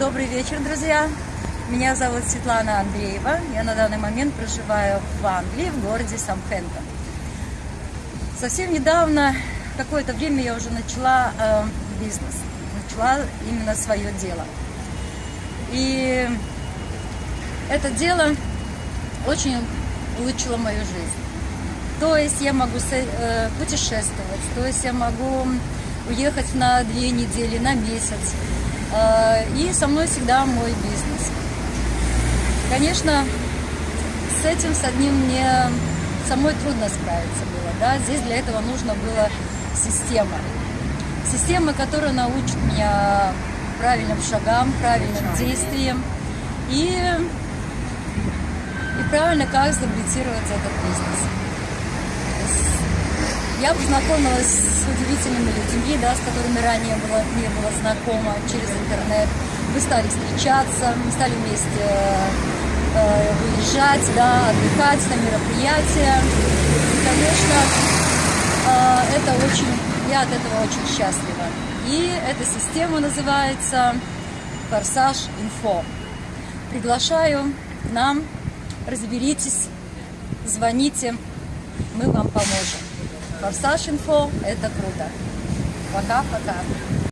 Добрый вечер, друзья! Меня зовут Светлана Андреева. Я на данный момент проживаю в Англии, в городе Самхэмптон. Совсем недавно, какое-то время я уже начала э, бизнес, начала именно свое дело. И это дело очень улучшило мою жизнь. То есть я могу э, путешествовать, то есть я могу уехать на две недели, на месяц. Э, и со мной всегда мой бизнес. Конечно, с этим, с одним мне самой трудно справиться было. Да? Здесь для этого нужно было система. Система, которая научит меня правильным шагам, правильным действиям и, и правильно как стабилизировать этот бизнес. Я познакомилась с удивительными людьми, да, с которыми ранее было, не было знакома через интернет. Мы стали встречаться, мы стали вместе э, выезжать, да, отдыхать на мероприятия. И, конечно, э, это очень, я от этого очень счастлива. И эта система называется Форсаж Инфо. Приглашаю к нам, разберитесь, звоните, мы вам поможем. Форсаж Инфо – это круто. Пока-пока.